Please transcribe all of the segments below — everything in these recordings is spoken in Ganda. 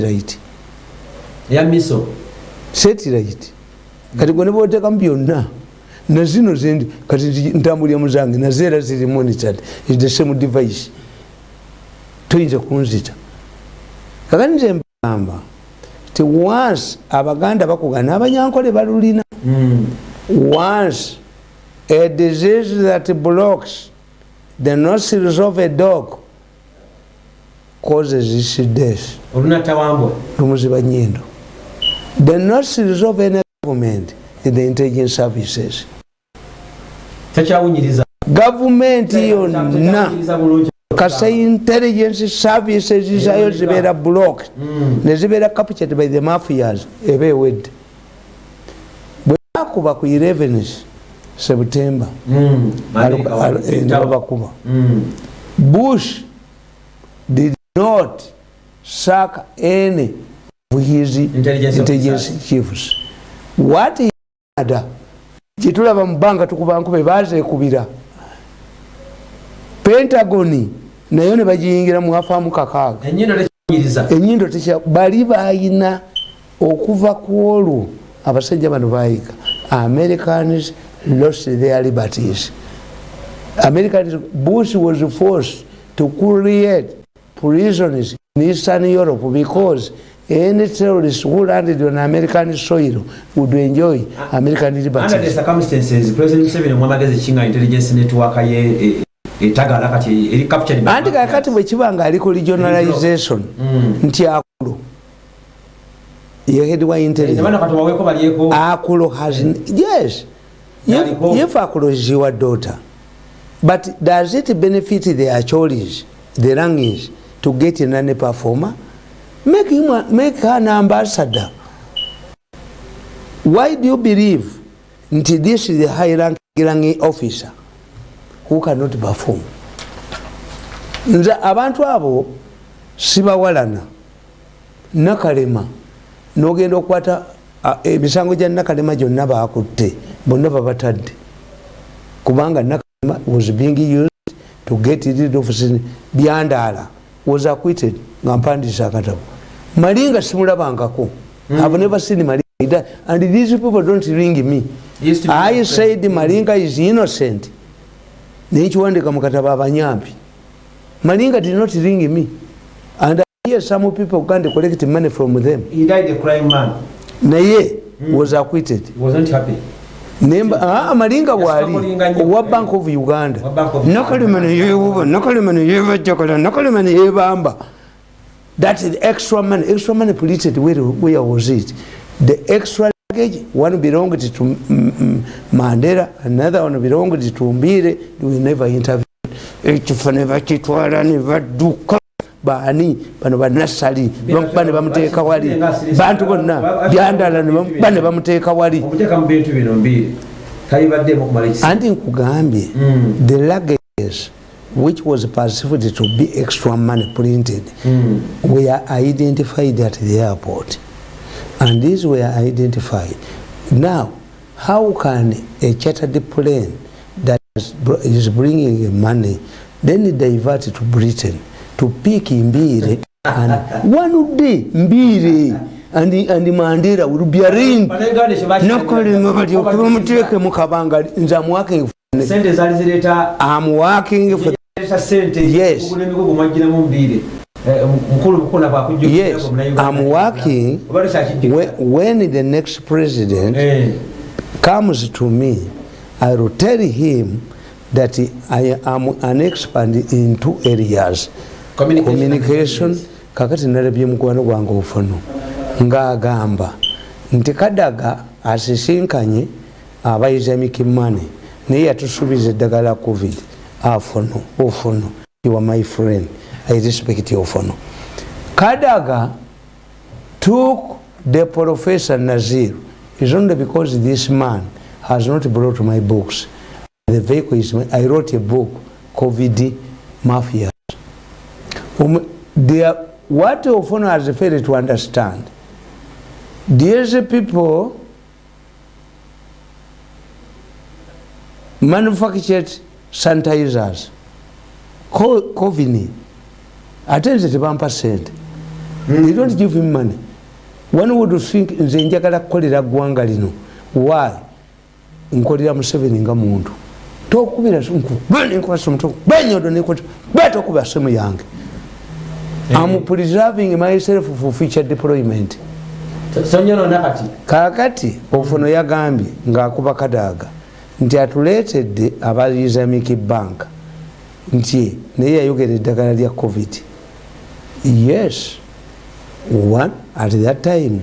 satellite. Ya miso. Satellite. Kati gwe nebotekamu byonna nazino zindi kati ntambulya muzange nazeera ziri monitored. Is the same device. Toyinza kunzita. Kakati nze mbagamba ti once abaganda bakuga n'abanyankole balulina. Mm. once a disease that blocks the nostrils of a dog causes its death lumuziba nyindo. The nostrils of any government is the intelligence services. Gavumenti yonna kasa intelligence services zayo zibeera blocked. Mm. nezibeera captured by the mafias. Eba ewedde bwe bakuba ku 11 september. Mm. Alu- eh, nebabakuba Mm. bush did not sack any of his Intelligence intelligence chiefs. What he had kitulaba mu bbanga tukuba nkube bazeekubira pentagoni nayo ne bagiyingira mu afaamu kakaaga. Enyindo tekya bali bayina okuva ku olwo abasajja bano bayiga americans lost their liberties. Americans bush was forced to create prisons in eastern europe because any terrorist who landed on american soil would enjoy american under the circumstances president museveni mwamagezi kinga intelligence network ye e- etagala kati eri captured by anti kakati bwe kiba nga aliko regionalization Mm. nti akulo yehedwa intelligence. Nebana kati waweeko balyeko Akulo has yes. Yaliko. If, if Akulo is your daughter, but does it benefit the Acholis, the Rangis, to get in any performer? Make him a- make her an ambassador. Why do you believe nti this is the high ranking ranking officer who cannot perform? nze abantu abo sibawalana nakalema nogenda okukwata a, emisango gya nakalema gyonna bakutte bonna babatadde kubanga nakalema was being used to get rid of byandaala was acquitted nga mpandiisa akatabo malinga simulabangako. Mm. have never seen malinga and these people don't ring me. I said malinga is innocent. Nekiwandika mu katabo abanyampi malinga did not ring me. And I hear some people go and collect money from them. He died a crime man. Naye was acquitted. Wasn't happy malinga bwali owa bank of uganda. Nakalema neyewuba nakalema neyebajjakala nakalema neyebamba that is extra money extra money polluted where, where was it? The extra luggage one belonged to mandela another one belonged to mbire we never interviewed ekifo ne bakitwala ne badduka baani? Bano banasali bamukuba ne bamuteeka wali? bantu bonna byandala ne bamukuba ne bamuteeka wali. Anti nkugambye Mm. the luggages which was perceived to be extra money printed Mm. were identified at the airport. And these were identified. Now how can a chartered plane that is bringing money then divert to britain to pick mbire. And one day mbire and, and mandela will be ekyo baki- nakolema balyoke bamuteeke mu kabanga nze amuwaking sente zaali zireeta am working for sente. Yes. okugula emigugu mwagiramu Eh, bukuna yes. i'm working when, when the next president comes to me i will tell him that i am an expert in two areas communication. Kakati nalabye mukwano gwange ofuno. Ngaagamba nti kadaga asisinkanye abayiza mikimane naye yatusuubiza eddagala covid. Afuno ofuno. Are my friend. I respect ofuno. Kadaga took the professor nazir. Is only because this man has not brought my books. The vehicle is i wrote a book covid mafia um, there, what ofono has failed to understand? These people manufactured sanitizers Co- covini. Ate nze tebampa sente they don't give him money. One would think nze njagala kukolera ggwanga lino. Why? Nkolera museveni nga muntu. Tokubira benyodo betokuba simu yange am preserving myself for future deployment. Kakati ofuno yagambye ngaakuba kadaaga nti atuleetedde aba islamic bank nti naye yayogera eddagala lya covid. Yes one at that time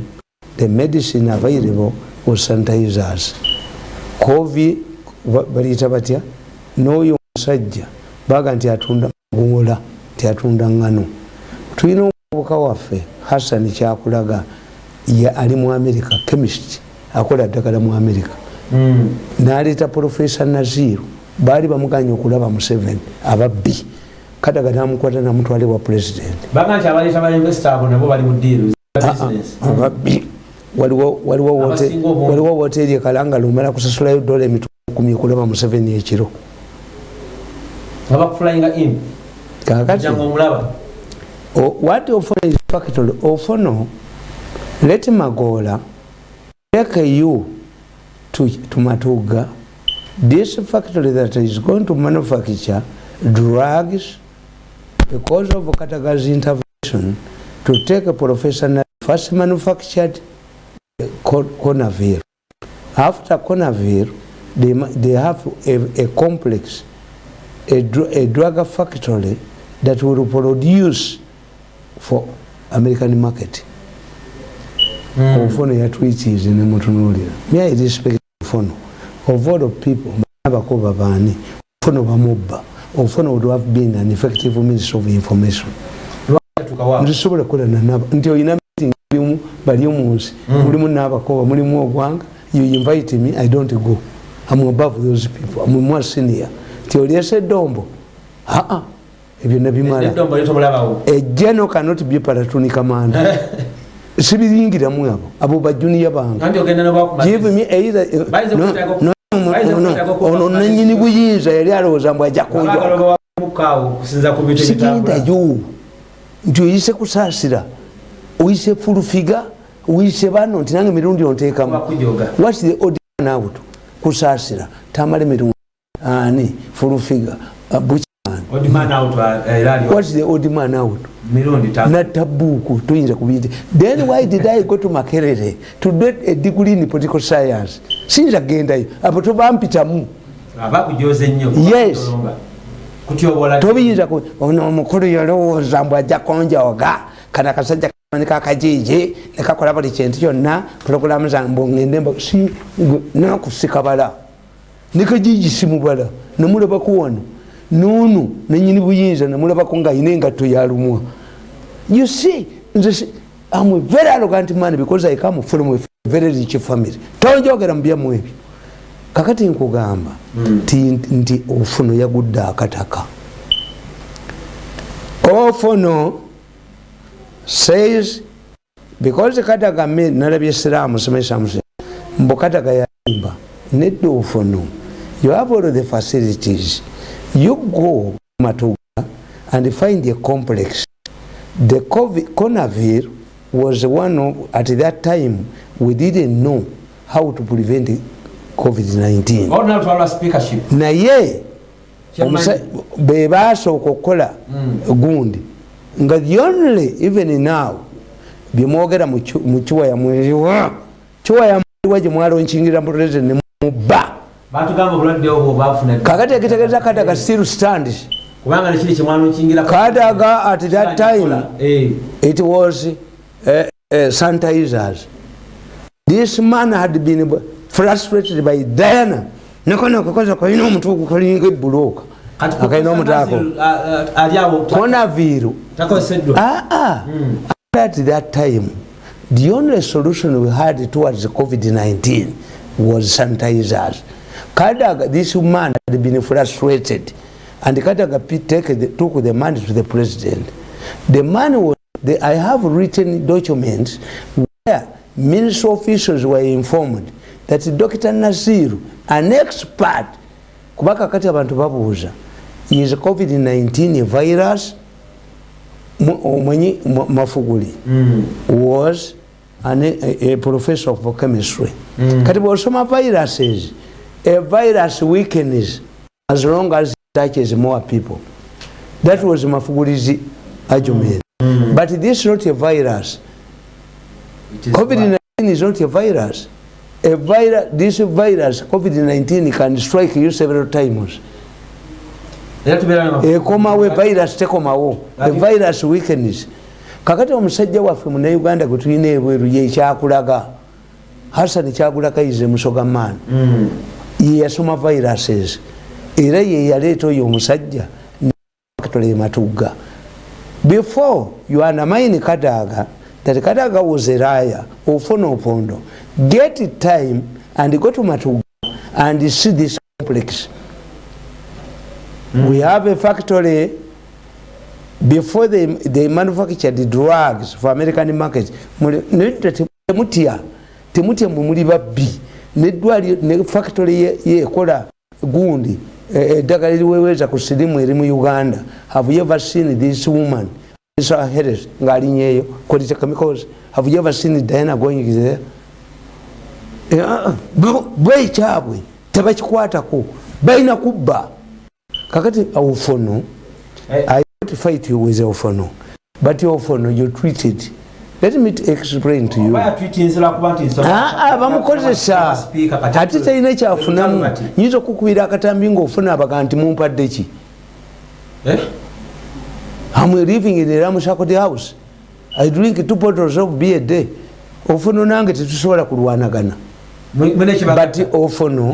the medicine available was sanitizers. Covid baliyita batya? N'oyo omusajja baga nti atunda magola nti atunda ngano tulina omuvubuka waffe hassan kyakulaga ali mu america chemist akola ddagala mu america. Mm. naleeta profesa naziru baali bamuganye okulaba mu seven ababbi. Kadaga namukwata namutwale wa president ababbi. Waliwo woteri ekalanga lumala kusasulayo dola emitumi okulaba mu seven ekiro kakati what ofono is factory ofono let magola take you to, to matuga. This factory that is going to manufacture drugs because of kataga's intervention to take a professional first manufactured conavir. After conavir they, they have a, a complex a, a drug factory that will produce for american market. Mm. nemutunulira may i respect ofono of all of people abakoba baani ofono bamubba ofono would have been an effective means of information. Ndisobola kukola nanaba nti oyina meeting mulimu bali omunsi mm. mulimu nabakoba mulimu ogwanga you invite me i don't go. Am above those people. Am more senior. Nti oliesa edombo aa ebyo nabimala ejeno cannot be paratunika maana sibiringiramu abo abo bajuniya bangeono nanyini buyinza yali alowooza mbu ajja kunjosigendayo nti oyise kusaasira oyise fulufiga oyise bano nti nange mirundi onteekamu. Whats the ordinawt kusaasira? Tamale mirundi ani fulufiga buki what's the old man out natabuku tuyinza kubiyita then why did i go to makerere to get a degree in political science? Sinza gendayo apo tobampitamu yes. tobiyinza omukulu yalowooza mbu ajja konjoga kana akasajja kamanika akajiji nekakola buli kintu kyonna purogulamu zambu ngende nakusikabala nekajiji simubala namulabakuwano nunu nenyini buyinza namulabako nga ayina engatto yalumwa you see nze am very arrogant man because i come from a very rich family. Tonjogera mubyamu ebyo. Kakati nkugamba mm. nti ofuno yagudde akataka. Ofuno says because kataga me nalabye esiramu semesamuse mbu kataga yayimba nedda ofuno. You have all the facilities you go matuga and find a complex. The conavir was one of at that time we didn't know how to prevent covid-19 naye bebasooka okukola mm. gundi. Nga the only even now byemwogera mu kiwaya mweriwa kiwaya mweriwa gyemwalonkingira president nemubba kakati ekitegeeza kadaga still stand kadaga at that time eh. it was uh, uh, sanitizers this man had been frustrated by diana nekonakokoza kalina omutuku kalinga ebuloka akalina omutaako konaviru aa at that time the only solution we had towards covid-19 was sanitizers Kadaga, this man had been frustrated, and Kadaga take the, took the money to the president. The money was, the, I have written documents where ministry officials were informed that Dr. Nasiru, an expert, kubaka kati abantu babuuza, is COVID-19 a virus omwenyi mafuguli mm. was an, a, a professor of chemistry mm. kati bwosoma viruses a virus weakens as long as it touches more people. That was mafugulizi argument. Mm. but this is not a virus. Covid-19 is not a virus. A virus this virus covid-19 can strike you several times. Ekomawo evirus tekomawo evirus weakness kakati omusajja waffe munauganda gwetulina ebweru yekyakulaga hasan kyakulakaize musoga maani mm. yeyasoma viruses era yeyaleeta oyo omusajja tola ematugga before you undermine kadaga that kadaga was a raya ofuna opondo get time and go to matugga and see this complex Mm. We have a factory before they, they manufactured drugs for American markets. Temutia, temutia mumuli babbi. Nedwali ne factory ye, ye kola gundi. Eddagala e, liweweza ku sirimu eri mu Uganda. Have you ever seen this woman? This uh, Harris ngali nyeyo quality chemicals. Have you ever seen Diana going there? Bwe chabwe tebakikwatako balina kubba kakati ofono hey. i don't fight you with ofono but ofono you treated let me explain to you. Bamukozesa. ate talina kyafunamu nyinza okukubira akatambi ngaofuna abaga nti mumpadde ki? Eh? am living in eramusakoti house. I drink two bottles of beer day. Ofono nange tetusobola kulwanagana. But ofono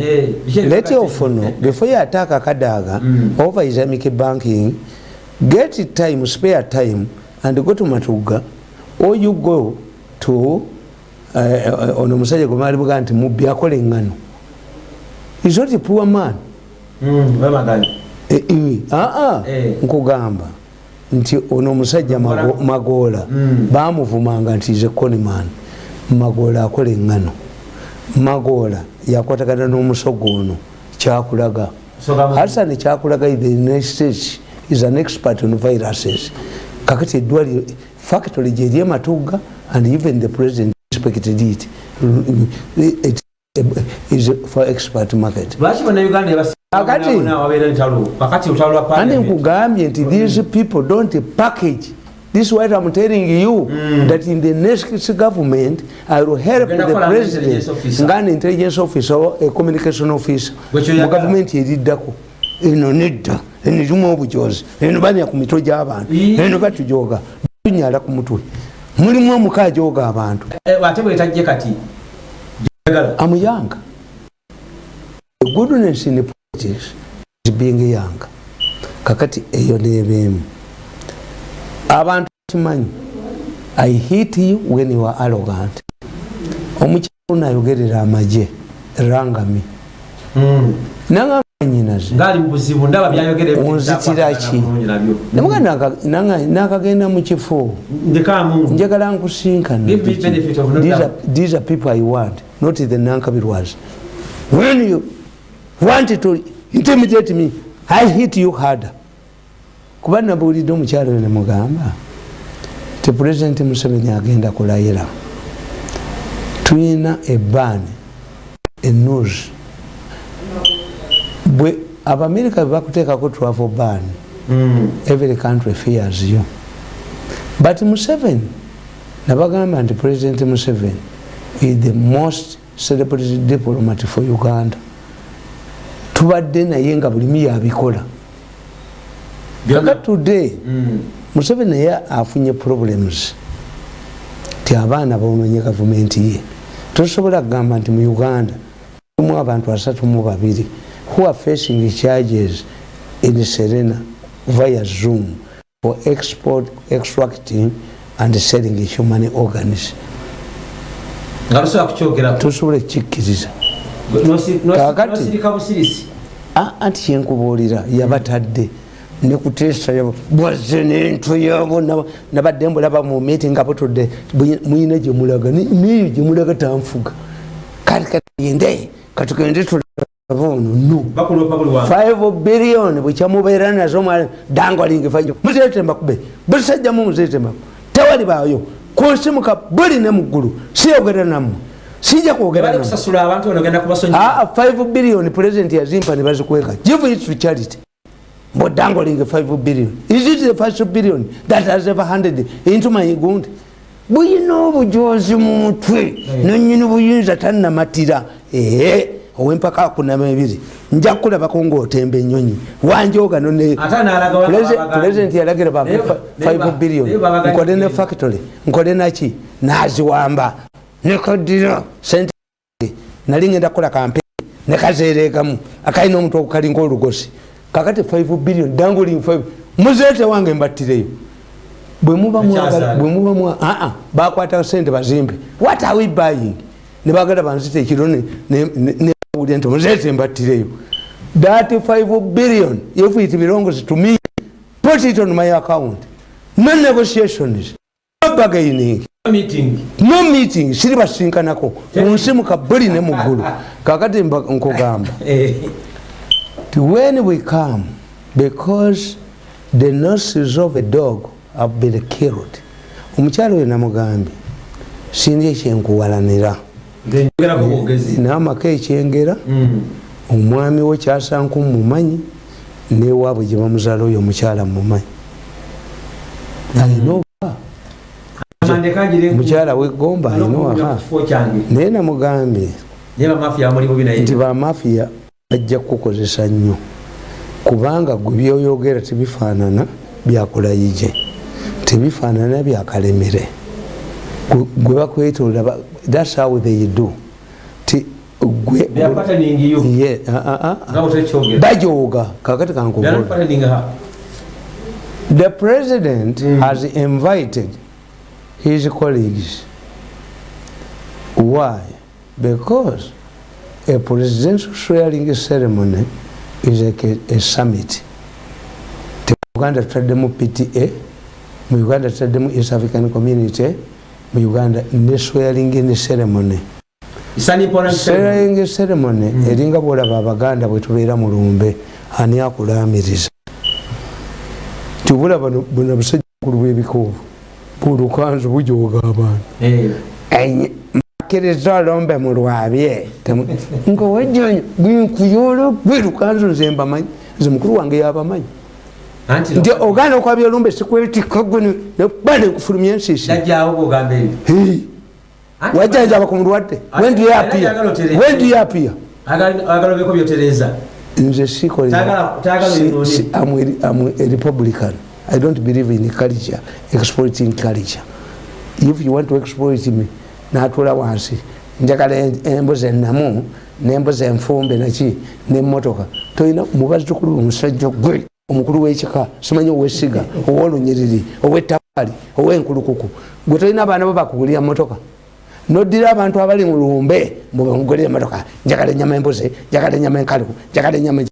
let ofono before you attack akadaga mm. over islamic banking get time spare time and go to matuga or you go to uh, ono musajja gwe maali buga nti mubbi akola eŋŋano is not a poor man? Mm, e, e, aa eh. nkugamba nti ono omusajja magoola mm. bamuvumanga nti is a coniman magoola akola eŋŋano magola yakwatagana n'omusogo ono kyakulaga. Hasan kyakulaga the united states is an expert on viruses. Kakati eddwaliro factory gyeri ematuga and even the president respected it it is for expert market. Kakati nkugambye nti these people don't package. This is what I'm telling you mm. that in the next government, I will help the president, an intelligence officer or a communication officer. The government yeriddako eno nedda eno erimu obujozi eno banya ku mitwe gy'abantu eno batujoga tunyala ku mutwe. Mulimu omuka ajoga abantu. Ate bwetajje kati amuyanga goodness in politics is being young kakati eyo nebeemu abantu kimanyi i hit you when you are arrogant. Omukyalo nayogerera amaje rangami mm. nangaanyinazeonzitiraki nakagenda mukifo njagala nkusinkana these are people i want not the nankabirwas when you want to intimidate me i hit you harder. Kuba nabuulidde omukyalo yo nemugamba ti pulezidenti museveni agenda kulayira. Tulina ebaani enews bwe abamerika bebakuteekako travel ban mm. every country fears you. But museveni nabagamba nti pulezidenti museveni is the most celebrity diplomat for uganda. Tubadde naye nga bulimu yabikola kaka today mm. museveni naye afunye problems. Ti abaana bononye gavumenti ye. Tosobola kugamba nti mu uganda mu abantu asatu mu babiri who are facing charges in serena via zoom for export extracting and selling human organs? Tosobola kukikkiriza kakati? anti kyenkubuulira yabatadde mm. nekutesa bwaze nento yabo nabadde mbulaba mu meeting nga butudde muyina gyemulaga niyo gyemulaga tanfuga kati yende katugende no 5 billion bwekyamubeera nazo dangoling muzetembakube bulisajjamu muzetembaku tewali baayo. Kunsimuka buli ne muggulu siyogera nammwe. Sijja kwogera 5 billion president yazimpa ne bazikweka. Give it to charity. But dangoling 5 billion. Is it the first billion? That has ever handed into my gund. Buyina obujozi mu mutwe. Nonyini buyinza tannamatira. Ee owempaka akunama ebiri nja kulabako ngaotemba enyonyi. Wanjogano pulezidenti yalagira ba 5 billion. nkole ne factory. Nkole naki naziwamba nekadira sente. Nali ngenda kukola kampeni. Nekazeregamu akalina omuntu okukalinga olugosi kakati 5 billion. Danguling 5 muzeete wange mbattireyo. Bwemuba bakwata sente bazimbe. What are we buying? Nebagala banzita ekiro nebawulira nti muzeete mbattireyo. That 5 billion if it belongs to me put it on my account. No negotiations. No bargaining. No meeting. Siri basinkanako munsimuka buli ne muggulu kakati nkugamba. When we come because the nurses of a dog have been killed. Omukyalo oyo namugambye sinzi ekyenkuwalanira namaka ekyengera omwami we kyasanku mumanyi newaabwe gye bamuzaala oyo omukyala mumanyi alina oba mukyala wegomba alina waka naye namugambye nti bamafiya bajja kukozesa nnyo kubanga gwe byoyogera tebifaanana byakulayije tebifaanana byakalemere gwe bakwetolera thats how they do. Ti bajooga kakati kankubuula the president mm. has invited his colleagues. Why? Because a presidential swearing ceremony is like a, a summit. Uganda tutaddemu pta mu uganda tutaddemu east african community mu uganda ne swearing ne ceremony. Swearing ceremony. Mm. eringa bwolaba abaganda bwetubeera mu lumbe ani akulamiriza tibulaba buno busajja bukulu bwebikuubu bulukanzu bujoga abantu. Akkiriza olombe mu lwabye. Ngawajonya bwenkuyola bwerukanzu nze mbamanyi nze mukulu wange yabamanyi nti oganda okwabya olumbe sikwetikagwe ba nenkufulumya ensiisi. Wajanjaba ku mulwadde wendiyapia nze sikorerepublican i don't believe in culture exploiting culture. If you want to exploit me natula wansi. Njagala embuzi enamu nembuzi enfumbe naki nemotoka tolina mubazukulu omusajja gwe omukulu wekika simanyi owesiga owolunyiriri owetabaali owenkulukuku gwe tolina abaana bo bakugulira motoka nodira abantu abali mulumbe mbugulire motoka njagala enyama embuzi njagala enyama enkaluku njagala enyama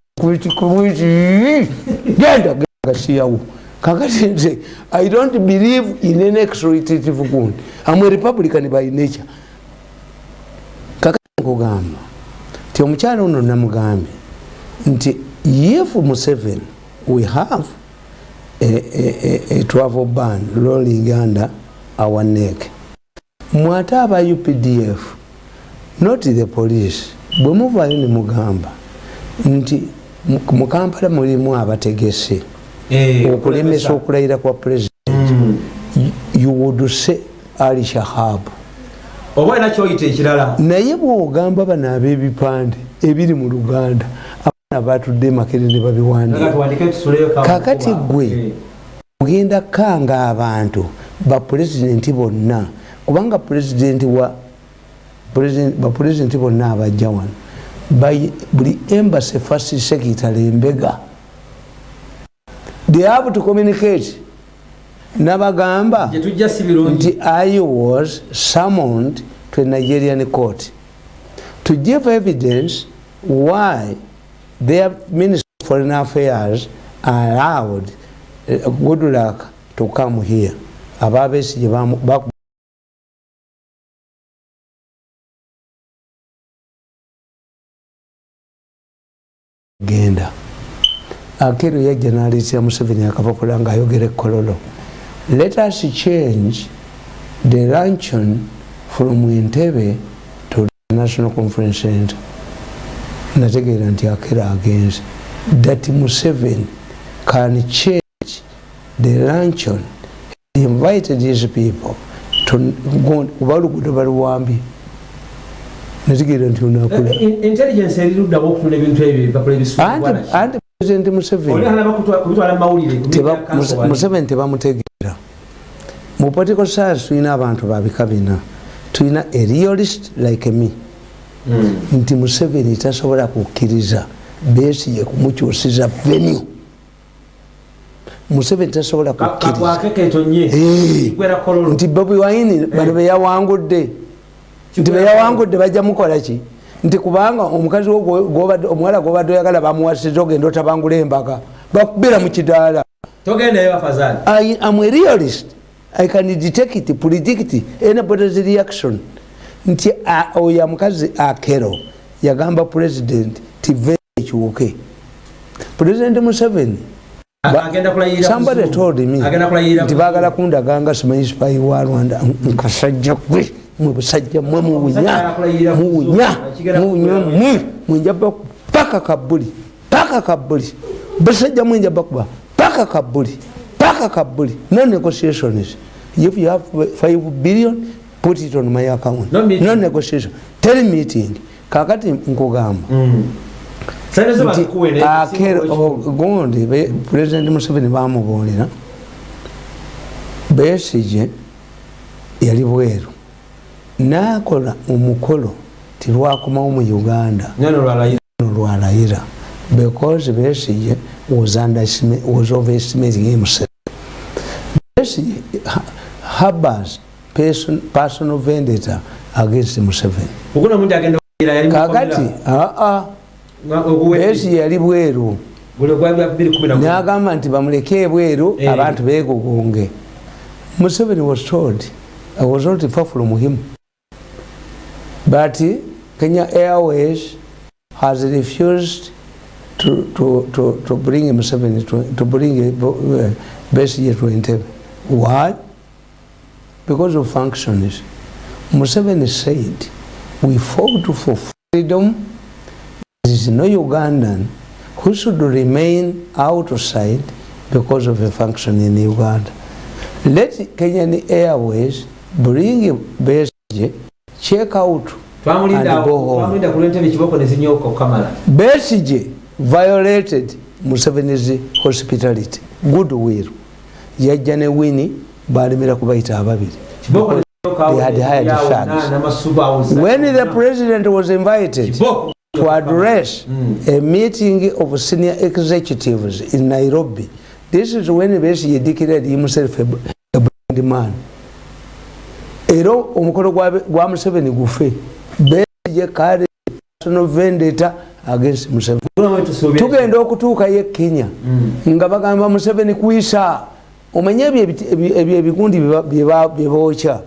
genda gasiyawo kakati nze i don't believe in an exploitative gund am a republican by nature. Kakati nkugamba nti omukyalo ono namugambye nti if museven we have a, a, a, a travel ban rolling under our neck. Mwate aba updf not the police bwe muvayo ne mugamba nti mukampala mulimu abategese okulemesa okulayira kwa president. You would say ali shahabu naye bwogamba bano ab'ebipande ebiri mu luganda batudde makere ne babiwandika kakati gwe ogenda kanga abantu bapulezidenti bonna kubanga pulezidenti wa bapulezidenti bonna abajja wano buli embassy first secretary embega they have to communicate. Nabagamba nti i was summoned to a nigerian court. To give evidence why their minister of foreign affairs allowed uh, good luck to come here. Ababesije genda. Akero yajja naliisira museveni akapapula ngaayogera ekololo let us change the luncheon from entebe to the national conference center nategeera nti akero agenze. That museveni can change the luncheon he invited his people kuba oluguudo baluwambye nategeera nti onakulanti president museveni tebamutegeera. Mu political science tulina abantu babika bina. Tulina a realist like me. Nti museveni tasobola kukkiriza besiye kumukyusiza venue. Museveni tasobola kukkiriza. bobi waini bano beyawangudde nti beyawangudde bajja mukolaki nti kubanga omukazi omuwala gobadde oyagala bamuwasiza ogenda otabangula embaga bakubira mu kidaala. Amrealist i can detect predict anybody's reaction nti oyo omukazi akero yagamba president tive ekiwuke. President museveni somebody told me nti bagala kundaganga simanyi sipayi wa rwanda nkasajja gwe mwebusajja mwe muwunya muwunya muwunya mwe mwenjaba paka kabuli paka kabuli busajja mwenjaba kuba paka kabuli paka kabuli no negotiations. If you have 5 billion put it on my account no negotiation tell meeting. Kakati nkugamba mm. gondi president museveni bamubuulira besije yali bweru. Nakola omukolo tilwakomawo mu uganda. Nolwalayira because besije was overestimating himself. Besije habas personal vendetta against museveni. Kakati aa besije yali bweru. Nagamba nti bamuleke bweru eh. abantu begugunge museveni was told i was not far from him. But Kenya Airways has refused to, to, to, to bring Museveni to, to bring uh, Besigye to Entebbe. Why? Because of functions. Museveni said, we fought for freedom. There is no Ugandan who should remain outside because of a function in Uganda. Let Kenyan Airways bring Besigye check out besige violated museveni's hospitality good will yajja ne wini balemera kubayita ababiri. When the president was invited to address mm. a meeting of senior executives in nairobi this is when besige declared himself a blind man. Era omukolo gwa museveni gufe. Beje kale personal vendetta against museveni. Tugenda okutuuka ye kenya mm. nga bagamba museveni kwisa omanye ebyo ebigundi byebookya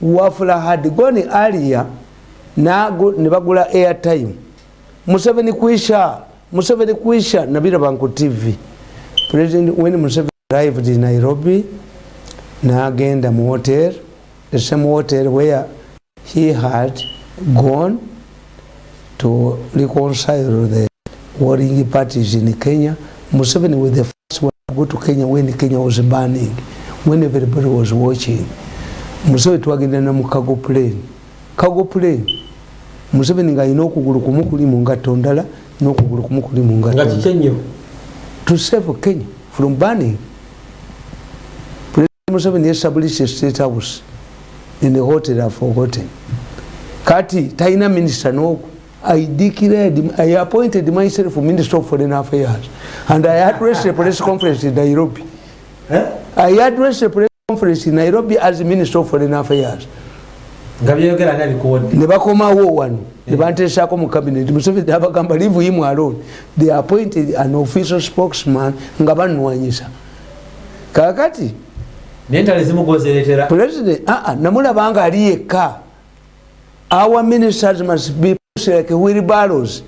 wafula had gone alia ne bagula airtime. Museveni kwisha museveni kwisha nabiraba ku tv president when museveni arrived in nairobi nagenda mu hotel. The same hotel where he had gone to reconcile the warring parties in Kenya. Museveni with the go to Kenya when Kenya was burning, when everybody was watching. Museveni twagenda na mukago plane. Kago plane. Museveni nga ino okugulu kumu kuli mu ngatto ndala n'okugulu kumu kuli mu ngatto. To save Kenya from burning. President Museveni established a state house. in the hotel I've forgotten. Kati, Taina Minister no, I declared, I appointed myself Minister of Foreign Affairs. And I addressed a press conference in Nairobi. Eh? I addressed a press conference in Nairobi as Minister of Foreign Affairs. nebakomawo wano nebanteesako mu cabinet. Museveni abagamba leave him alone. They appointed an official spokesman nga banwanyisa kakati aa ah, ah, namulabanga ali yekka. Our ministers must be like wheelbarrows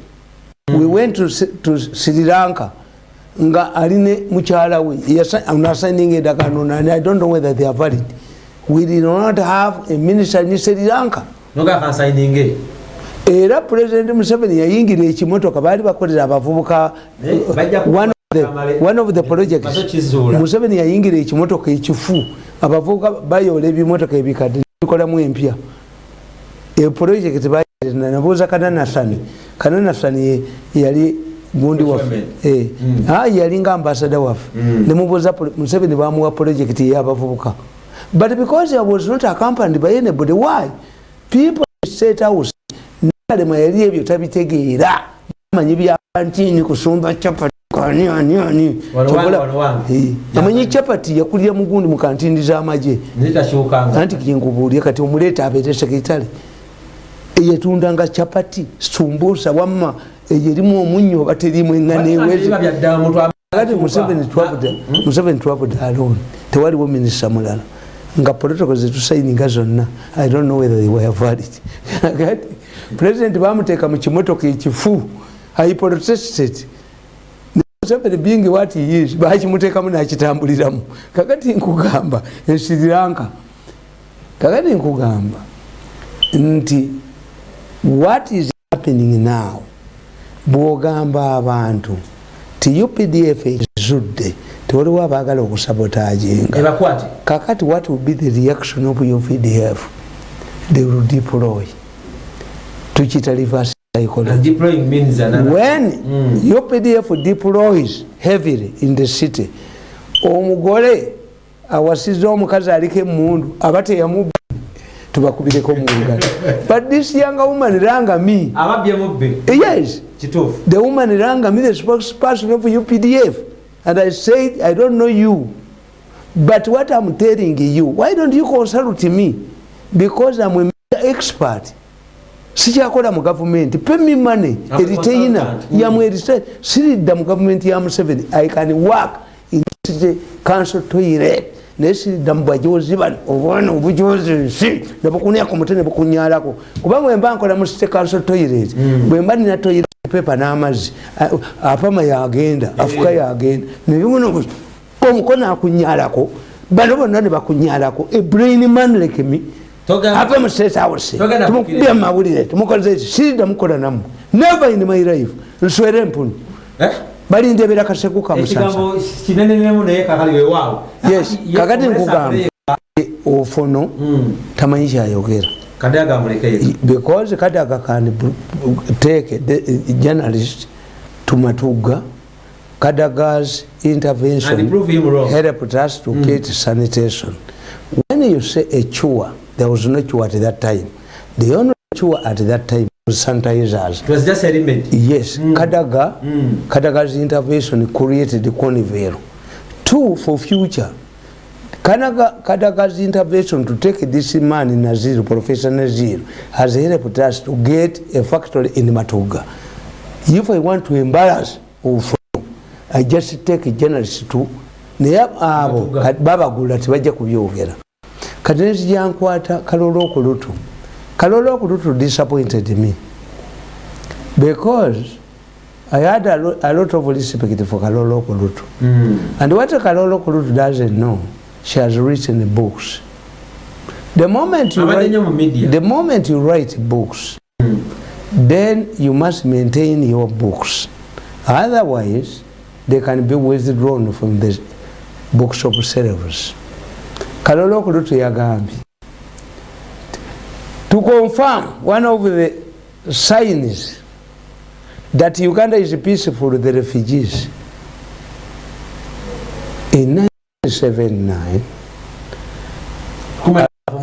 we went to, to sri lanka. Nga aline mukyala we nasigning endagano nani i don't know whether they are valid. We did not have a minister in sri lanka. Era president museveni yayingira ekimotoka baali bakolera abavubuka one of the projects. Museveni yayingira ekimotoka ekifu. Abavubuka bayola ebimotoka ebikadde bikolamu empya. Eproject nabuuza kananasani. Kananasani yali gundi waffe eh. mm. yalinga ambasada waffe. Mm. nemubuuza museveni bamuwa project eyabavubuka but because i was not accompanied by anybody why? People state house nalema yali ebyo tabitegeera. Manyi byakantini kusumba chapati kanianiani amanyi chapati yakulira mugundi mukantindi zamaje anti kinkubuulye kati omuleeta abeere sekitale eyetundanga chapati sumbusa wamma eyo erimu omunyo oba terimu eŋanewezikati museveni twabude alone tewaliwo minisita mulala. Nga protocol zetusayininga zonna i don't know whether they were valid. Kati president bamuteeka mu kimotoka ekifu i protested museveni being what he is bakimuteekamu nakitambuliramu. Kakati nkugamba ensiri lanka kakati nkugamba nti what is happening now? Bwogamba abantu ti updf ezudde tewaliwo abaagala okusabotaginga kakati what will be the reaction of updf they will deploy. Tukita reverse psychology. When mm. updf deploys heavily in the city omugole awasiza omukazi aliko emundu aba teyamuba tubakubireko mungalo but this young woman ranga me. Yes. The woman ranga me the spokesperson of updf and i said i don't know you but what i'm telling you why don't you consult me? Because i'm a expert. Sikyakola mu gavumenti pemi money. Eritaina yamwerisa siridda mu gavumenti ya museveni i can work in city council toilet naye siridda mu bajozi bano? Obwana obujozi nsi? Nebukunyako mutene bukunyalako kubanga wemba nkola mu council toilet mm. bwemba nina toilet pepa n'amazzi apama yagenda afuka yagenda nebimuno omukono akunyalako bano bonna ne bakunyalako a brain man like me. Ave musesawose tumukubya mumawulire tumukoleze eki siridda mukola namu never in my life nswere empunu eh? balindebera kaseku kamusaayes kakati nkugamba ofono tamanyi kyayogera because kadaga can take the journalist to matuga kadaga's intervention helped us to mm. get sanitation. When you say a chua there was no chua at that time. The only chua at that time sanitizers. It was just a remedy. Yes, mm. Kadaga, mm. Kadaga's intervention created the Conivero. Two, for future, Kanaga, Kadaga's intervention to take this man in Nazir, Professor Nazir, has helped us to get a factory in Matuga. If I want to embarrass Ufo, I just take a journalist to naye abo babagula tebajja kubyogera kati nezijyankwata kalolo okulutu kalolo okulutu disappointed me. Because i had a, lo a lot of respect for kalolo okulutu mm. and what kalolo okulutu doesn't know she has written books. The moment you, write, the moment you write books mm. then you must maintain your books. Otherwise they can be withdrawn from the books of service kalolo okulutu yagambye to confirm one of the signs that uganda is peaceful the refugees in 1979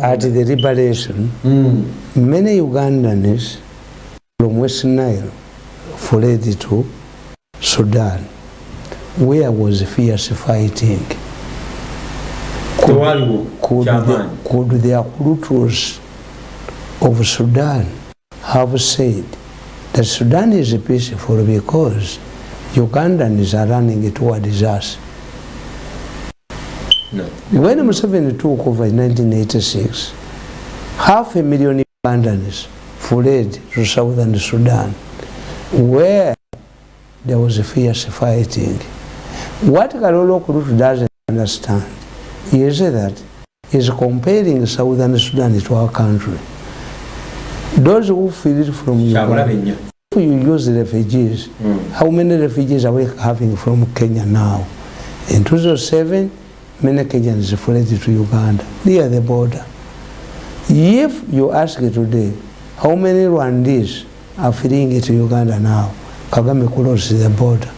at the liberation mm. many ugandans from west nile fled to sudan where was fierce fighting could, could, the, could their cultures of sudan have said that sudan is a peaceful because ugandans are running towards us No. When Museveni took over in 1986, half a million Ugandans fled to southern Sudan, where there was a fierce fighting. What Kalolo Kurut doesn't understand is that he's comparing Southern Sudan to our country. Those who it from Uganda, if you use refugees, mm. how many refugees are we having from Kenya now? In 2007, many Kenyans fled to Uganda, near the border. If you ask today, how many Rwandese are fleeing to Uganda now? Kagame closes the border.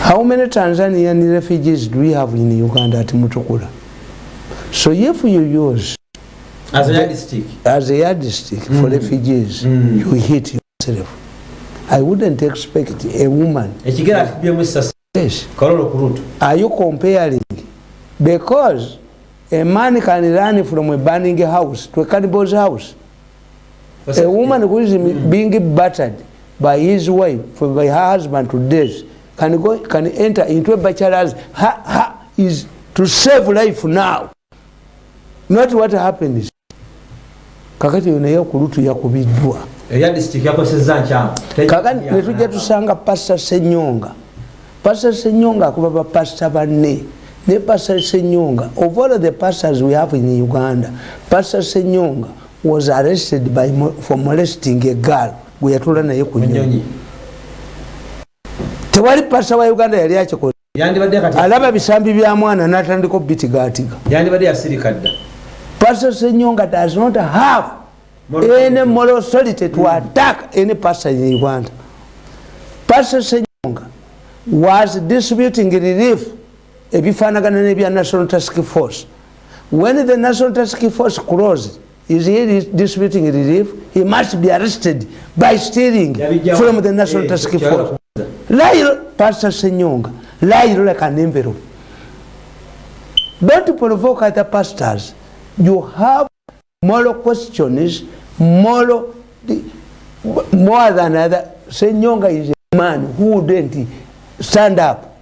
How many Tanzanian refugees do we have in Uganda at Mutukula? So if you use as a yardstick, as a yardstick mm. for refugees, mm. you hit yourself. I wouldn't expect a woman. Yes. Are you comparing? Because a man can run from a burning house to a cannibal's house. What's a woman who is mm. being battered by his wife, by her husband to death, can go can enter into a bachelor's ha, ha, is to save life now. Not what happens. Kakati naye okulutu yakubiddwa. Netujja tusanga Pastor Senyonga. Pastor Senyonga akuba ba pastor banne. Ne Pastor Senyonga, of all the pastors we have in Uganda, Pastor Senyonga was arrested by for molesting a girl gwe yatula naye ku nyonyi. tewali pasa wa uganda yali akikoze alaba bisambi bya mwana natandika obitigaatiga pasa senyonga does not have any moral authority to attack any pastor in uganda pasa senyonga was distributing relief ebifanagana nebya national task force. When the national task force closed is he distributing relief? He must be arrested by stealing from the national task force. Lie, Pastor Senyonga, lie like an envelope. Don't provoke other pastors. You have moral questions, moral, more than other. Senyonga is a man who wouldn't stand up.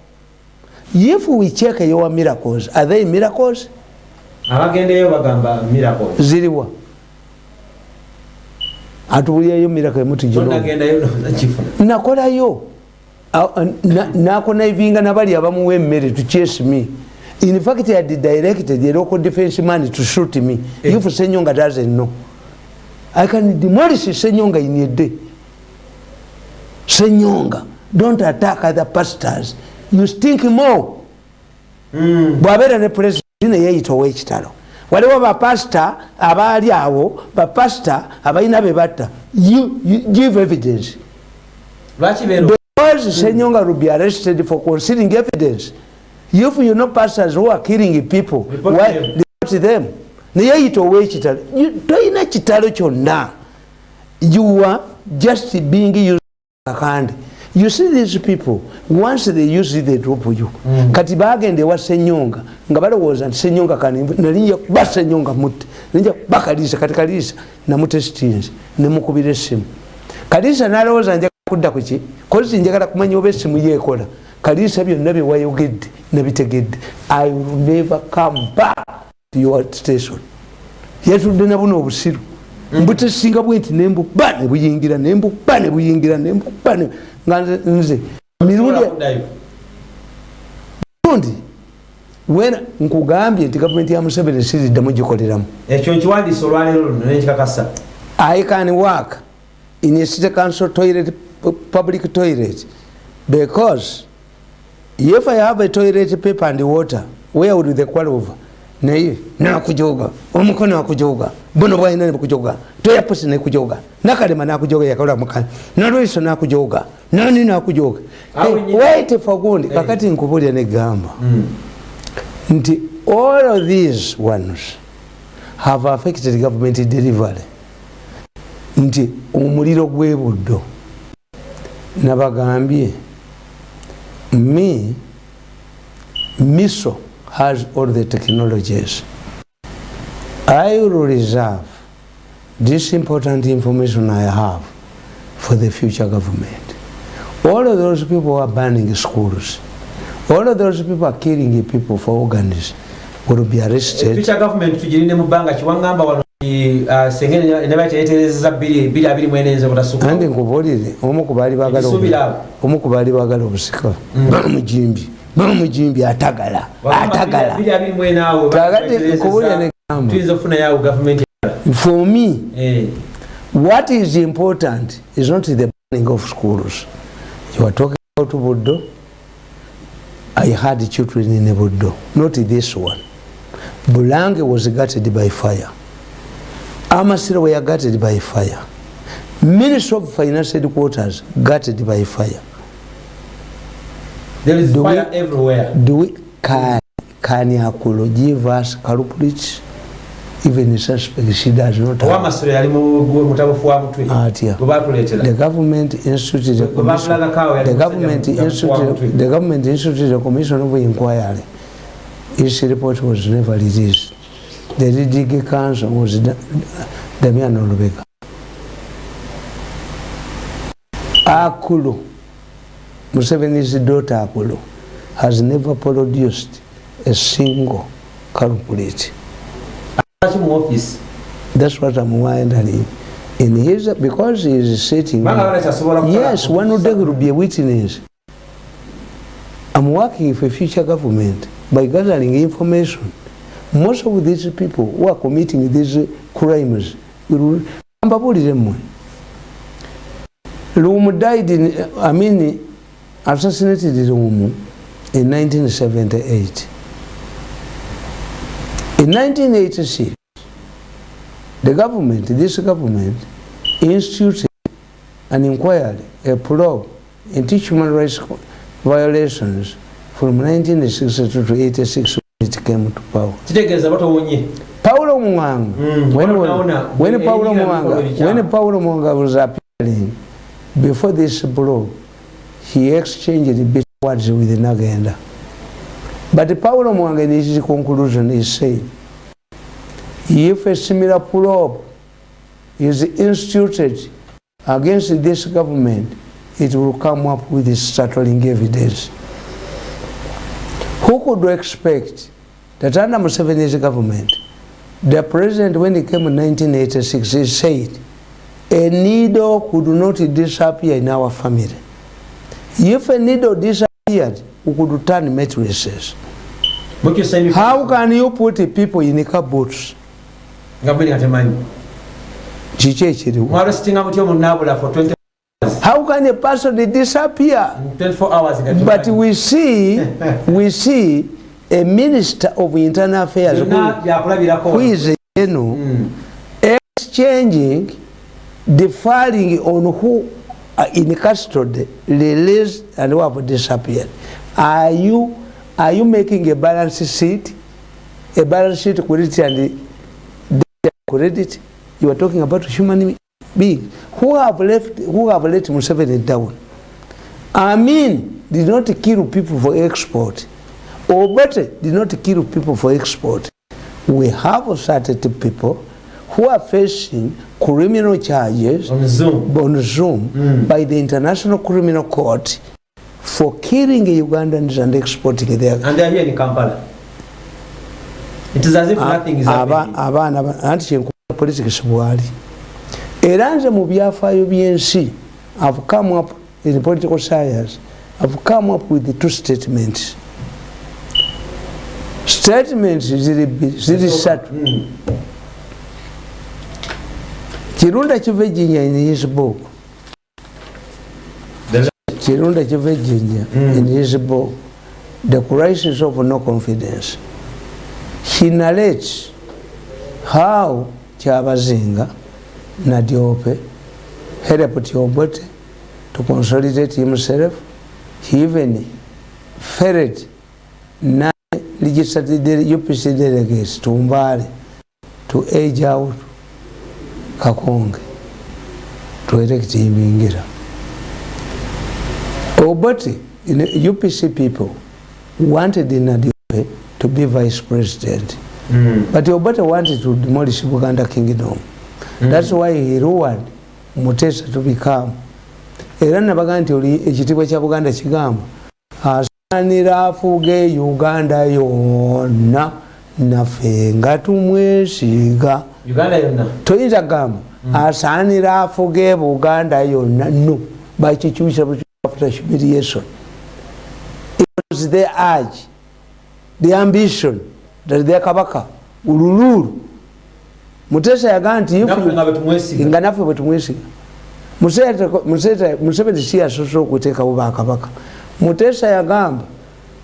If we check your miracles, are they miracles? abagendeyo bagamba miracles ziriwa atuwulirayo miracle emutijinagendayo nakolayo nakonaivinga nabali abamuwa emmere to chase me in fact i had directed the local defense man to shoot me. Eh. if senyonga doesn't know i can demolish senyonga in a day. Senyonga don't attack other pastors. You stink more. Mm. bwabeera ne president neyeyitawo ekitalo waliwo bapasita abaali awo bapasita abalina bebatta give evidence. Because Senyonga will be arrested for concealing evidence. If you know pastors who are killing people, report why them. report them? Naye yitowe kitalo. Toyina kitalo kyonna. You are just being used akandi. You see these people, once they use it, they drop you. Mm. Kati bagende wa Senyonga, nga balowooza nti Senyonga kani nalinja kuba Senyonga mutte. Nalinja kuba Kalisa, kati Kalisa namute stinzi, nemukubira essimu. Kalisa nalowooza nja kudda kuki kozi njagala kumanya oba esimu yeekola kaliisa byonna byewayogedde nabitegedde. I will never come back to your station. Yatudde nabuno obusiru mbutesinga bwe nti nembuba nebuyingira nembuba nebuyingira nembuba nga nze mirundi wena nkugambye nti gavumenti ya museveni siriddamu gikoleramu. Ekyo nkiwandiisa olwaleero nenkikakasa i can work in a city council toilet public toilet because if I have a toilet paper and water where would the qual over? Naye nakujoga omukono akujoga buno bwaina nekujoga toya pusi nekujoga nakalema nakujoga yakola mukani nalwiso nakujoga nani nakujoga wait for gundi kakati nkubulya negamba mm. nti all of these ones have affected government delivery. Nti omuliro gwebuddo nabagambye me miso has all the technologies. I will reserve this important information i have for the future government. All of those people are banning schools. All of those people are killing people for organs will be arrested. Future government tugirinde mu bbanga kiwangamba wano andi nkubulire omu kubaali bagala obusika. Mm. bamujimbi bamujimbi atagala atagala. for me Eh. what is important is not the burning of schools. You are talking about buddo. I had children in buddo not this one. Bulange was gutted by fire amasiro were gutted by fire. Ministry of finance headquarters gutted by fire. There is Do we- fire everywhere. do we can can yakulo give us culprits? Even suspect she does not have. Batuleetera the government instituted Gwe commission. the government instituted the government instituted a commission of inquiry. Its report was never released the leading council was Da- damian olubega akulu museveni's daughter akulu has never produced a single culprit that's what i'm wondering. In his because he is sitting Yes, one would like to be a witness. I'm working for future government by gathering information. Most of these people who are committing these crimes, mbabulire mmwe. Died in, I mean, assassinated Lumu in 1978. In 1986, the government, this government, instituted an inquiry, a probe into human rights violations from 1962 to 86 when it came to power. kitegeeza batowonye Paulo Mwanga, Mm, when, when, Paulo ebikolo when. Paulo Mwanga was appearing, before this probe, he exchanged bit words with Nagenda. But Paulo Mwanga in his conclusion is saying, if a similar probe is instituted against this government, it will come up with startling evidence. Who could expect that under Museveni's government, the president, when he came in 1986, he said, a needle could not disappear in our family. If a needle disappeared, we could turn mattresses. mukyusa emifu How can you put people in cupboards? nga bwe nga temanyi Kiki ekiriwo? mwalositinga mutyo munaabula for 20 How can a person disappear? 24 hours But we see, we see a minister of internal affairs who, is, you know, Mm. exchanging, deferring on who are in custody, released, and who have disappeared. Are you, are you making a balance sheet? A balance sheet credit and credit? You are talking about human beings who have left, who have let Museveni down. I mean, did not kill people for export. Obote did not kill people for export. We have certain people who are facing criminal charges on zoom. on Zoom Mm. by the International Criminal Court for killing Ugandans and exporting their and they are here in kampala. It is as if nothing is happening. abaana ba- anti kyenkuba politics bwali. Era nze mu byafaayo by'ensi. Have come up in political science. Have come up with the two statements statements ziri ssatu Mm. kirunda kiva ejjinya in his book kirunda kiva ejjinya Mm. in his book the crisis of no confidence. He narrates how kyabazinga nadyope helped obote to consolidate himself he even ferret de- upc delegates to mbale to age out kakonge to elect him ingira obote upc people wanted nadyope to be vice president Mm. But Obote wanted to demolish Buganda kingdom. Mm. That's why he lured Mutesa to become. Era nabaga nti ekitiibwa kya Buganda kigamba asaanira afuge Uganda yonna. Naffe nga tumwesiiga. Toyinza kugamba mm. asaanira afuge buganda yonna. No. Bakikyusa after humiliation. It was the urge the ambition that their kabaka ulululu. Mutesa yagaa nti nga naffe bwe tumwesiga museveni si yasosa okuteekawo bakabaka mutesa yagamba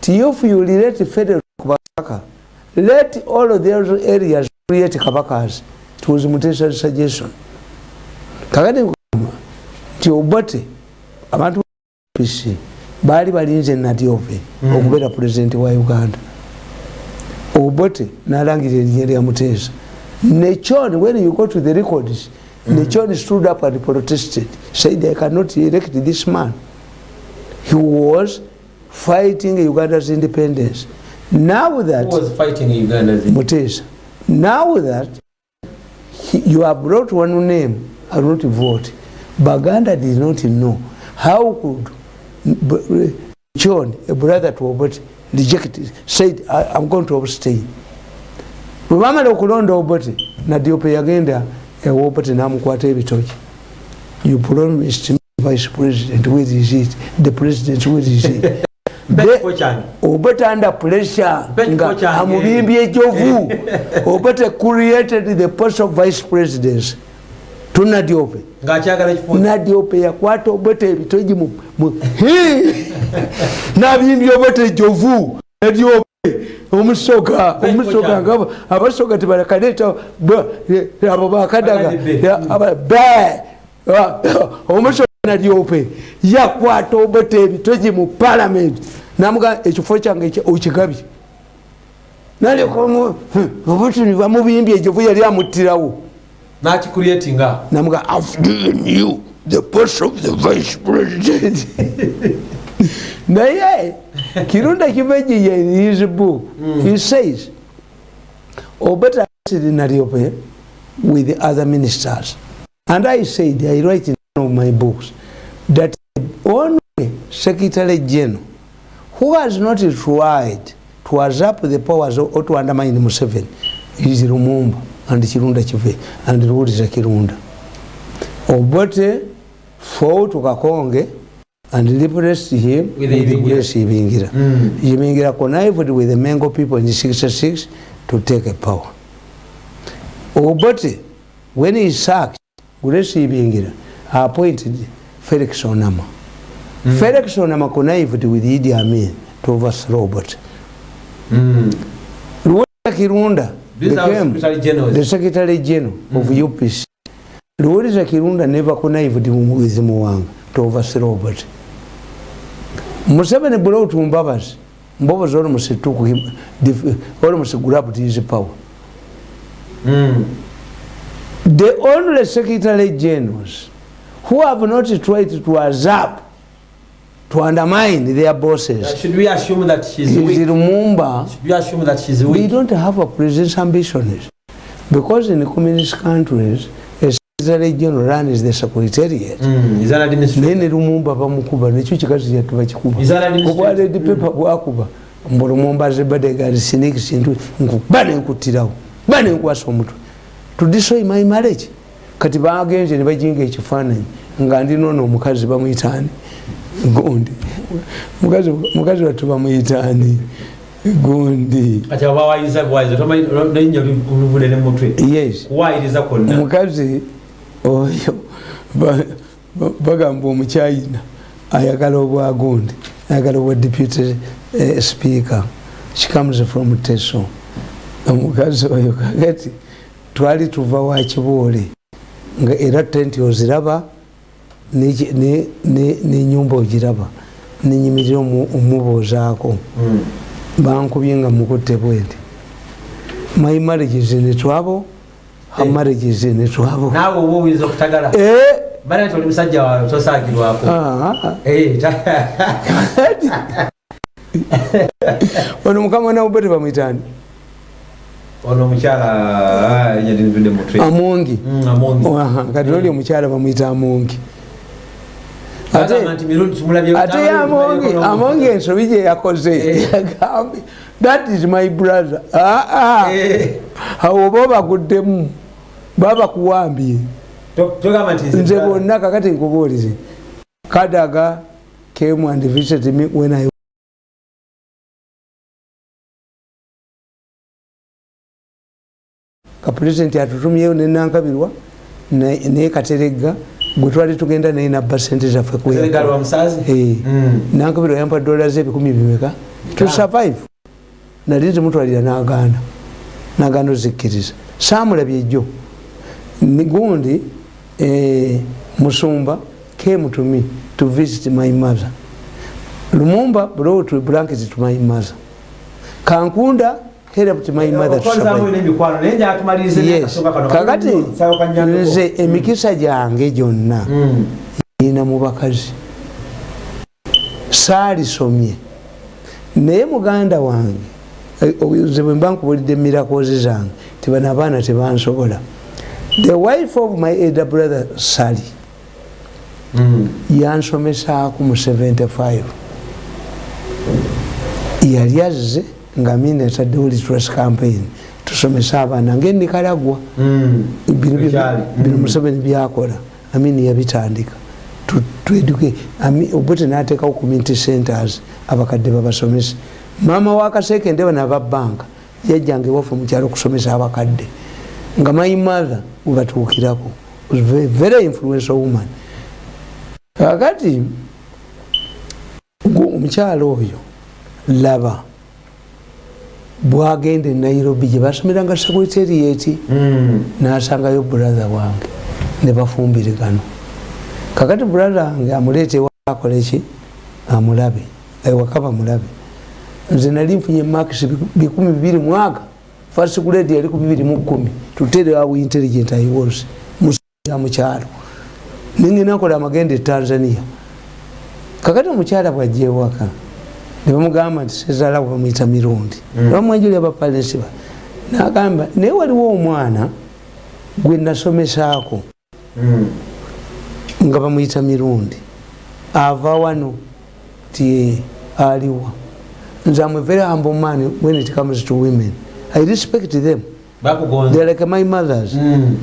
ti if you relate federal kubakabaka let all of those areas create kabakas it was mutesa suggestion. Kakati nkugamba nti obote abantu pc baali balinze natyope mm. okubeera pulezidenti wa uganda. Obote nalangira erinnya lya mutesa nechon when you go to the records mm. nechon stood up and protested said i cannot elect this man he was fighting uganda's independence. Now that mutesa. Now that he, you have brought one name i not vote. Baganda did not know how could john a brother to obote rejected said i'm going to abstain. Bwebamala okulonda obote nadiope yagenda ewobote namukwata ebitoki you promised vice president where is it the president where is it obote under pressure nga amubimbye ejovu obote created the post of vice presidents tunadiope nadiope yakwata obote ebitoji nabimbye obote ejovu nadiope omusoga omusoga nga abasoga tebalakaleta abo bakadaga. Omusoga nadiope yakwata obote ebitoji mu palamenti namuga ekifo kyange okigabye naliobote bamubimbye ejovu yali amuttirawo. Nakicreatinga namuga i've given you the post of the vice president. Naye kirunda kivejiya in his book. Mm. he says obeta nariope with the other ministers. And i said i write of my books. That only secretary general who has not tried to usurp the powers or to undermine museveni is lumumba and kirunda kive and ruwulira kirunda obote fought kakonge and replaced him with, with grace ibingira. Mm. ibingira connived with the mango people in 66 to take a power. Obote when he sacked grace ibingira appointed felix onama mm. felix onama connived with idi amin to overthrow obote mm. ruwulira kirunda became the secretary general mm. Of upc luwuliza kirunda never connived with muwanga to overthrow obote museveni bula otumbabazi mbobozi olomusituku olomusigulabu tizi power. Mm. the only secretary generals who have not tried to usurp to undermine their bosses? Uh, should we assume that she's is weak? Lumumba should we assume that she's weak? we don't have a president's ambitions because in communist countries secretary general runs the secretariat. Mm, naye ne lumumba bamukuba nekyo kikazi yatu bakikuba obwaledi pepa bwakuba mbu lumumba zebadegari siniki sintu nkuba nenkutirawo ba nenkwasa omutwe to destroy my marriage kati bagenze ne bajinga ekifaananyi nga ndinono omukazi bamuyitaani gundi. Mukazi watu bamuyitaani gundi. Omukazi oyo bagamba omukyayina ayagala obwagundi ayagala obwa deputy eh, speaker. Kikomes from teso. Omukazi oyo kagati twali tuva wakibuule nga era tenti oziraba nenyumba ogiraba nenyimirira omubuuzaako mm. bankubye nga mukutte bwenti my marriages netwabo her hey. marriages netwabo nawe oba oyinza okutagala eh? bana nti oli musajja wawe tosagirwako ah. eh, ono mukama naube tebamwitani ono omukyala nyadinvide mutwe amongi mm, kati oli omukyala bamwita amongi ate amongi ensobi gyeyakoze yagambye that is my brother. Aa ah, ah. Eh. awo oba obaguddemu babakuwambye nze bonna kakati nkubuulize. Kadaga came and visited me when i kapulezidenti atutumyeyo nenankabirwa naye kateregga gwe twali tugenda naye nabba sente zaffe nankabirwa yampa dola zebikumi bimeka to survive. Nali nzimutwalira nagaana nagaana ozikkiriza. Samulabye ejjo gundi eh, musumba came to me to visit my mother. Lumumba brought blankets to my mother. Kankunda help to my mother yes. kakati nze emikisa gyange gyonna mm. ina mu bakazi. Saalisomye naye muganda wange eh, ze bwe mba nkubulidde mirakozi zange tibana abaana tebansobola. The wife of my elder brother sally mm. yansomesaako mu 75 yali azze nga mina etaddewo litras campaign. Tusomesa abaana ngaenikalagwa mm. bino mm. museveni byakola. Amini yabitandika. Tweduke obote natekawo community centers abakadde babasomesa. Mama wakaseke ndeba nababanka yajjanga ewaffe mukyalo okusomesa abakadde. Nga my mother webatuukirako very influential woman. Kakati omukyalo oyo laba bwagenda enairobi gyebasomeranga sekuriterieti mm. nasangayo brother wange nebafumbirigano kakati brother wange amuleetewa akoleki amulabe. Ewakaba mulabe nze nali nfunye makisi bikumi bibiri mwaka first grade yali ku bibiri mu kumi tutere how intelligent i was musa mukyalo. Ninginakola amagenda e tanzania. Kakati omukyala bwajewaka nebamugamba nti sezala bamwita mirundi. Mm. bamwanjuli abapalensiba nagamba naye waliwo omwana gwe nasomesaako mm. nga bamwita mirundi ava wano ti aliwa. Nze am a very humble man when it comes to women. I respect them. They like my mothers. Mm.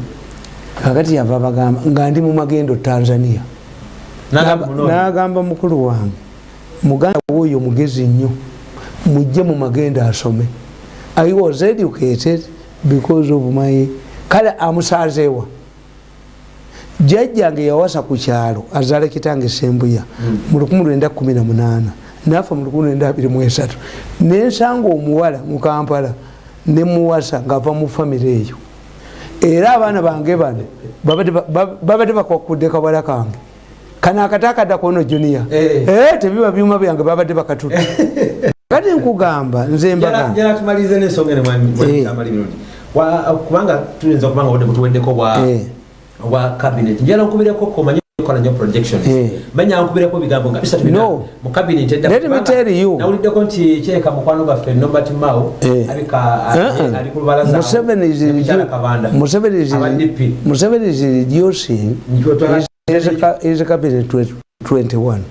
kakati yava bagamba nga ndi mu magendo tanzania. Nagamba mukulu wange muganda woyo mugezi nnyo mujje mu magendo asome. I was educated because of my kale amusazeewa jajjange yawasa ku kyalo azaala kitange sembuya mm. mu 1918 nafa mu 1923 nensanga omuwala mu kampala nemuwasa ngaava mu famire eyo. Era abaana bange bano babadde bakwakudde kawala kange kano akatakadda kuono junia eh. eh, tebiba byuma byange babadde bakatuta kati nkugamba nzembatumalize kubanga tuyinza okubanga wadde butuweddeko bwa cabinet. Njala nkubireko komanyi kola nyo projection. Eh. manya nkubireko bigambo nga bisatu no. mu cabinet edda let me tell you. nawuliddeko nti kyeka mukwano gaffe Nobert Mao abika ali ku lubalaza Museveni is Museveni is Museveni is reducing is a cabinet 21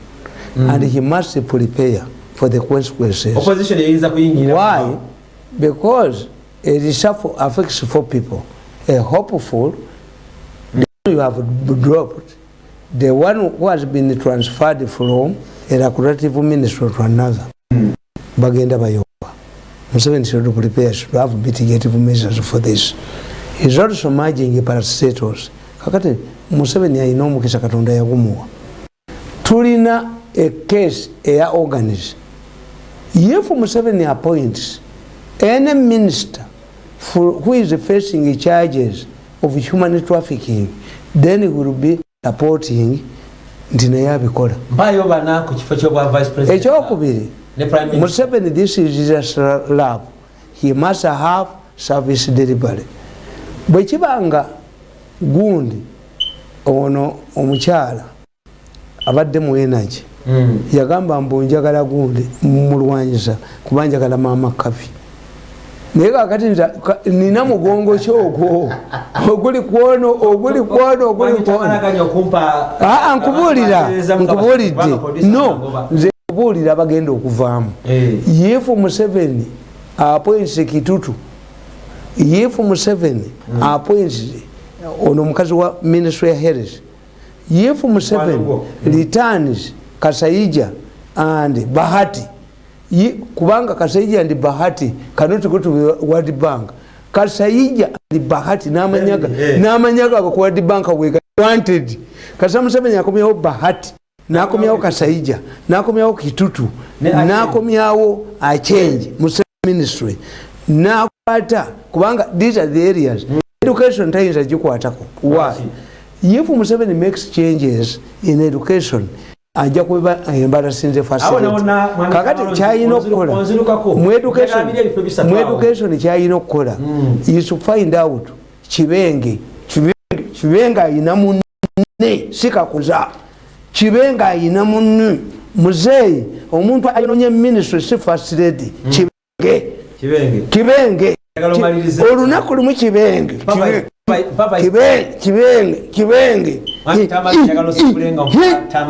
mm. and he must prepare for the consequences. Opposition yinza kuyingira why? because a reshuffle affects four people. A hopeful mm. you have dropped. The one who has been transferred from a lucrative minister to another. Mm. bagenda bayoba. Museveni should prepare should have mitigative measures for this. He's also merging parastatals kakati museveni alina omukisa katonda yagumuwa. Tulina ecase eya organis if museveni appoints any minister who is facing charges of human trafficking then he will be supporting nti naye abikola ekyokubiri museveni this is just love he must have service delivery. Bwekibanga gundi ono omukyala abadde mu energy. Mm. yagamba mbu njagala gundi mulwanyisa kuba njagala maama kafi naye kakati nina mugongo kyogwo oguli kwono oguli kwono oguli kwono. nkubuulira nkubuulidde. No nze nkubuulira bagenda okuvaamu. Eh. yefu museveni appoints kitutu. If museveni mm. Ono omukazi wa ministry ya health yefu museveni returns kasaija and bahati Ye, kubanga kasaija and bahati cannot go to world bank. Kasaija and bahati namanyaga namanyaga ku world bank we wanted kasa museveni akomyawo bahati nakomyawo kasaija nakomyawo kitutu nakomyawo achange museveni ministry. Nakwata kubanga these are the areas education tayinza gikwatako. Why? If museveni makes changes in education ajja kuba embalasinze kakati kyayina okukola. Mu education kyayina okukola. Is to find out kibenge kibenge ayina munne sikakuza kibenge ayina munne. Muzeeyi omuntu ayononye ministry si first lady. Kibenge kibenge olunaku lumu kibenge. Kibenge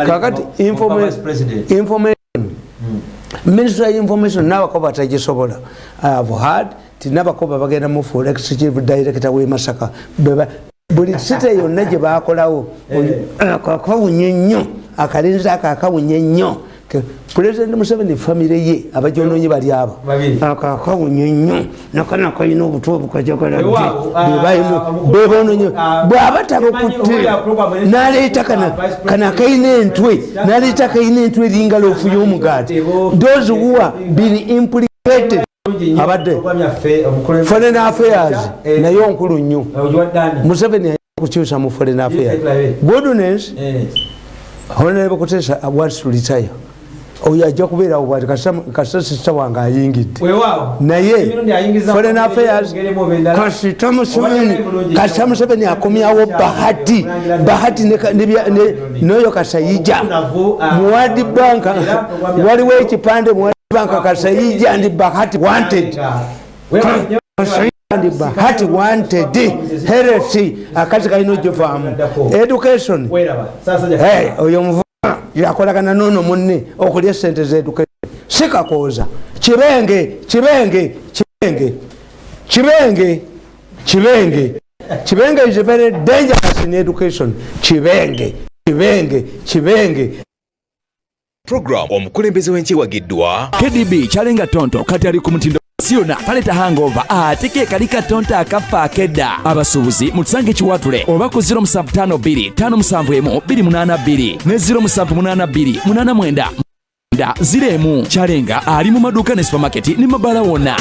kakati information. Ministry ya information nabakoba batagisobola. Ihave tinabakoba bagenda mu forex chief director we masaka. Buli site yonna gye bakolawo akakawunye nnyo akalinzi ako akawunye nnyo president museveni famire ye abajononye bali abo. Akakawunye nnyo nakana kalina obutwa obukajagala bebononye bwaba tabakutte naleeta kana kalina entwe naleeta kalina entwe eringala ofu y'omugaati. Those who are been implicated abadde foreign affairs. Naye onkulu nnyo. Museveni ayina kukyusa mu foreign affairs. Goodness honorable kutesa wants to retire oyo ajja kubeerawo bwati kasita sisita wange ayingidde naye foreign affairs kasita museveni kasita museveni akomyawo bahati bahati noyo kasayija muwadi banka waliwo ekipande muwadi banka kasayija ndi bahati wanted. Ndi bahati wanted. Heresi akazi kalina ogivaamu education. Oyo yakolagana nono munne okulya sente zeducation sikakooza kibenge kibenge kibenge kibenge kibenge kibenge is very dangerous in education. Kibenge kibenge kibenge program omukulembeze w'enkiwagiddwa. Kdb kyalenga tonto kati ali ku mutindo siona taleta hangova ate ke kali katonta akafa akedda abasuubuzi mutusange ekiwatule oba ku 0752 ne 0782 ziremu. Kyalenga ali mu maduuka ne supamaketi ne mabala wonna